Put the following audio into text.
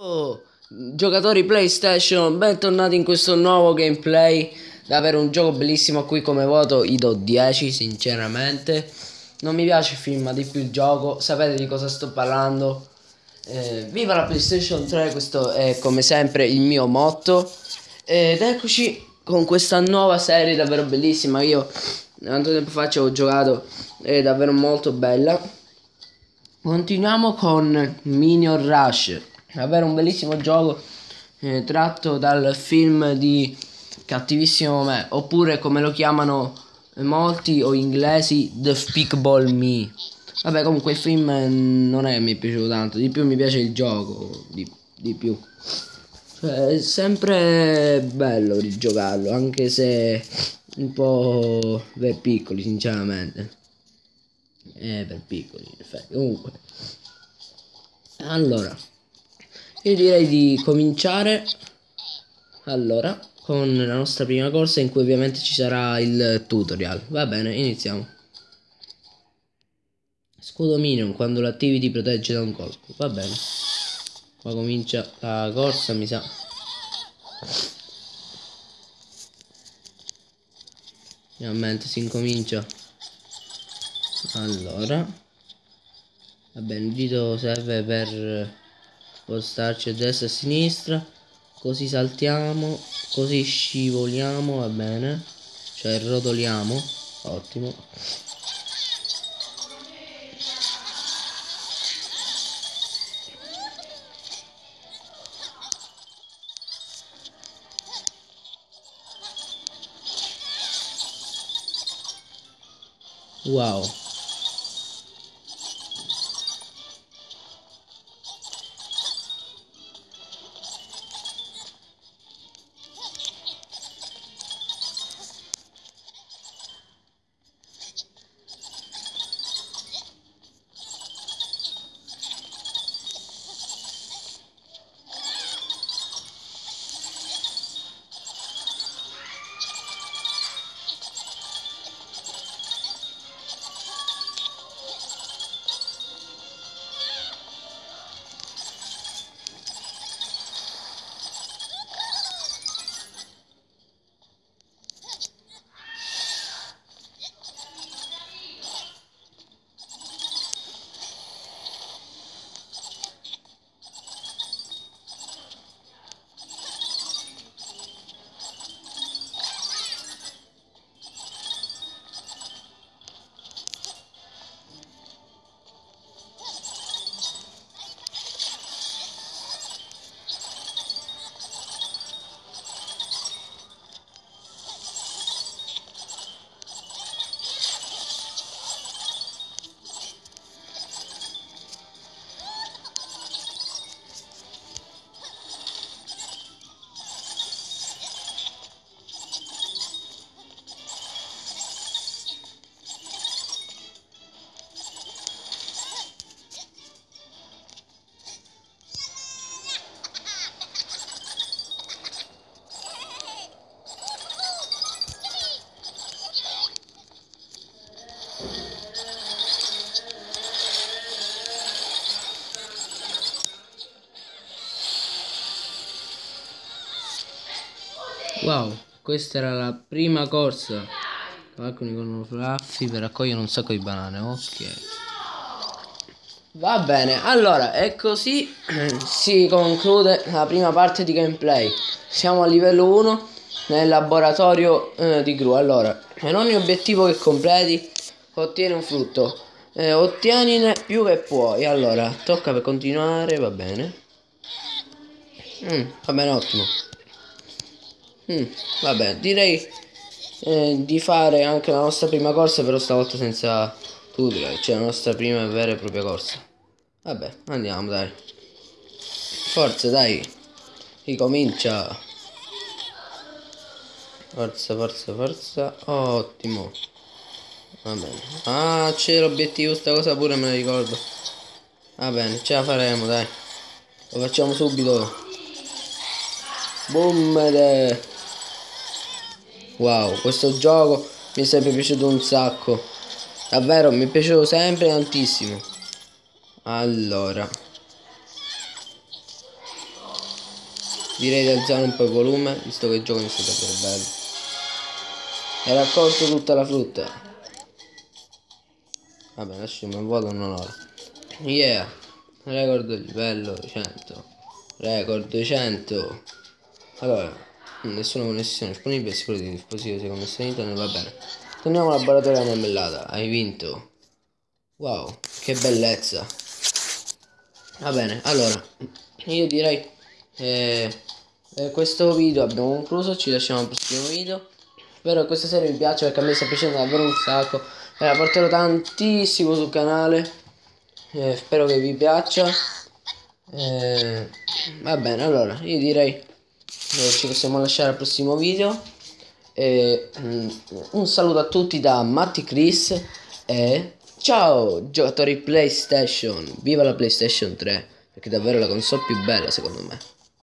Oh, giocatori PlayStation, bentornati in questo nuovo gameplay. Davvero un gioco bellissimo a cui come voto gli do 10, sinceramente. Non mi piace il film, ma di più il gioco. Sapete di cosa sto parlando? Eh, viva la PlayStation 3, questo è come sempre il mio motto. Ed eccoci con questa nuova serie davvero bellissima. Io tanto tempo fa ci ho giocato, è davvero molto bella. Continuiamo con Minion Rush davvero un bellissimo gioco eh, tratto dal film di Cattivissimo Me, oppure come lo chiamano molti o inglesi The Speakball Me. Vabbè, comunque il film non è mi è piaciuto tanto, di più mi piace il gioco, di, di più. Cioè, è sempre bello rigiocarlo, anche se un po' per piccoli, sinceramente. Eh, per piccoli, in effetti. Comunque. Allora. Io direi di cominciare allora con la nostra prima corsa in cui ovviamente ci sarà il tutorial. Va bene, iniziamo. Scudo minion, quando l'attivi ti protegge da un colpo. Va bene. Qua comincia la corsa, mi sa. Finalmente si incomincia. Allora. Va bene, il dito serve per spostarci a destra e a sinistra. Così saltiamo così scivoliamo va bene. Cioè rotoliamo. Ottimo. Wow Wow, questa era la prima corsa. Falconi con Fluffy per raccogliere un sacco di banane, ok. Va bene, allora, e così si conclude la prima parte di gameplay. Siamo a livello 1 nel laboratorio eh, di Gru. Allora, per ogni obiettivo che completi, ottieni un frutto. Eh, ottienine più che puoi. Allora, tocca per continuare, va bene. Mm, va bene, ottimo. Mm, vabbè, direi eh, di fare anche la nostra prima corsa, però stavolta senza tutorial, cioè la nostra prima vera e propria corsa. Vabbè, andiamo, dai. Forza, dai. Ricomincia. Forza, forza, forza. Ottimo. Va bene. Ah, c'è l'obiettivo, sta cosa pure me la ricordo. Va bene, ce la faremo, dai. Lo facciamo subito. Boom! Wow, questo gioco mi è sempre piaciuto un sacco. Davvero, mi è piaciuto sempre tantissimo. Allora. direi di alzare un po' il volume visto che il gioco inizia a essere bello hai raccolto tutta la frutta vabbè lasciamo il vuoto non ora yeah record livello 100 record 100 allora nessuna connessione disponibile sicuro di dispositivo si connesso a internet va bene. Torniamo al laboratorio della marmellata hai vinto. Wow che bellezza. Va bene allora io direi eh, eh, questo video abbiamo concluso ci lasciamo al prossimo video. Spero che questa serie vi piaccia perché a me sta piacendo davvero un sacco. E la porterò tantissimo sul canale eh, spero che vi piaccia. Eh, va bene allora io direi eh, ci possiamo lasciare al prossimo video. E, mm, un saluto a tutti da Matti Chris e ciao giocatori PlayStation. Viva la PlayStation 3 perché è davvero la console più bella secondo me